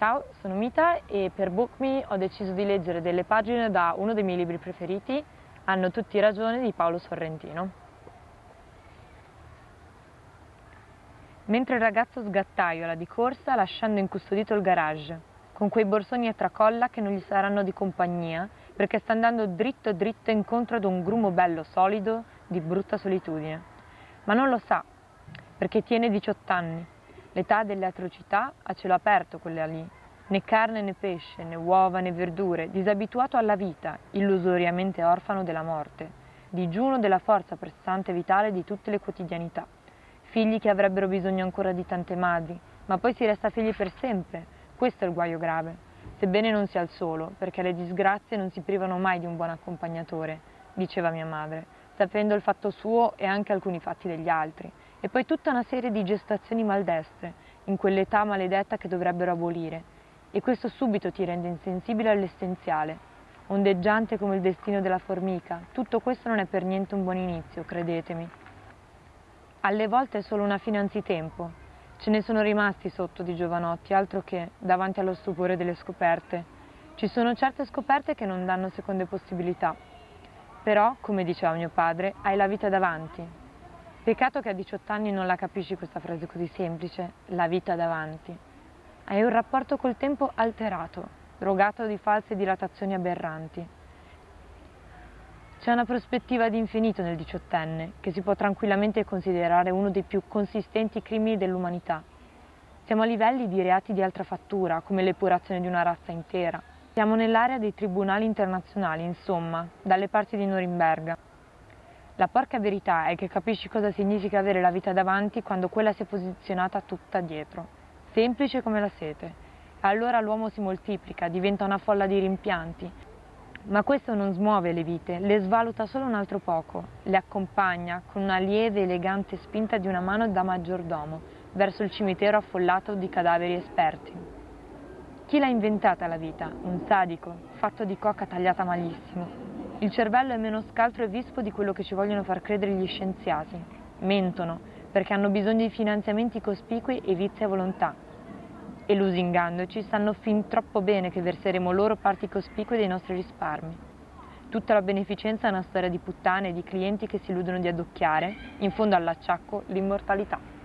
Ciao, sono Mita e per BookMe ho deciso di leggere delle pagine da uno dei miei libri preferiti, Hanno tutti ragione di Paolo Sorrentino. Mentre il ragazzo sgattaiola di corsa lasciando incustodito il garage, con quei borsoni a tracolla che non gli saranno di compagnia perché sta andando dritto dritto incontro ad un grumo bello solido di brutta solitudine. Ma non lo sa, perché tiene 18 anni L'età delle atrocità a cielo aperto quella lì, né carne né pesce, né uova né verdure, disabituato alla vita, illusoriamente orfano della morte, digiuno della forza pressante vitale di tutte le quotidianità. Figli che avrebbero bisogno ancora di tante madri, ma poi si resta figli per sempre. Questo è il guaio grave, sebbene non sia il solo, perché le disgrazie non si privano mai di un buon accompagnatore, diceva mia madre, sapendo il fatto suo e anche alcuni fatti degli altri, e poi tutta una serie di gestazioni maldestre, in quell'età maledetta che dovrebbero abolire, e questo subito ti rende insensibile all'essenziale, ondeggiante come il destino della formica. Tutto questo non è per niente un buon inizio, credetemi. Alle volte è solo una fine anzitempo. Ce ne sono rimasti sotto di giovanotti, altro che davanti allo stupore delle scoperte. Ci sono certe scoperte che non danno seconde possibilità. Però, come diceva mio padre, hai la vita davanti, Peccato che a 18 anni non la capisci questa frase così semplice, la vita davanti. Hai un rapporto col tempo alterato, drogato di false dilatazioni aberranti. C'è una prospettiva di infinito nel diciottenne, che si può tranquillamente considerare uno dei più consistenti crimini dell'umanità. Siamo a livelli di reati di altra fattura, come l'epurazione di una razza intera. Siamo nell'area dei tribunali internazionali, insomma, dalle parti di Norimberga. La porca verità è che capisci cosa significa avere la vita davanti quando quella si è posizionata tutta dietro, semplice come la sete. Allora l'uomo si moltiplica, diventa una folla di rimpianti. Ma questo non smuove le vite, le svaluta solo un altro poco, le accompagna con una lieve elegante spinta di una mano da maggiordomo verso il cimitero affollato di cadaveri esperti. Chi l'ha inventata la vita? Un sadico, fatto di coca tagliata malissimo, il cervello è meno scaltro e vispo di quello che ci vogliono far credere gli scienziati. Mentono, perché hanno bisogno di finanziamenti cospicui e vizi a volontà. E lusingandoci sanno fin troppo bene che verseremo loro parti cospicue dei nostri risparmi. Tutta la beneficenza è una storia di puttane e di clienti che si illudono di addocchiare, in fondo all'acciacco, l'immortalità.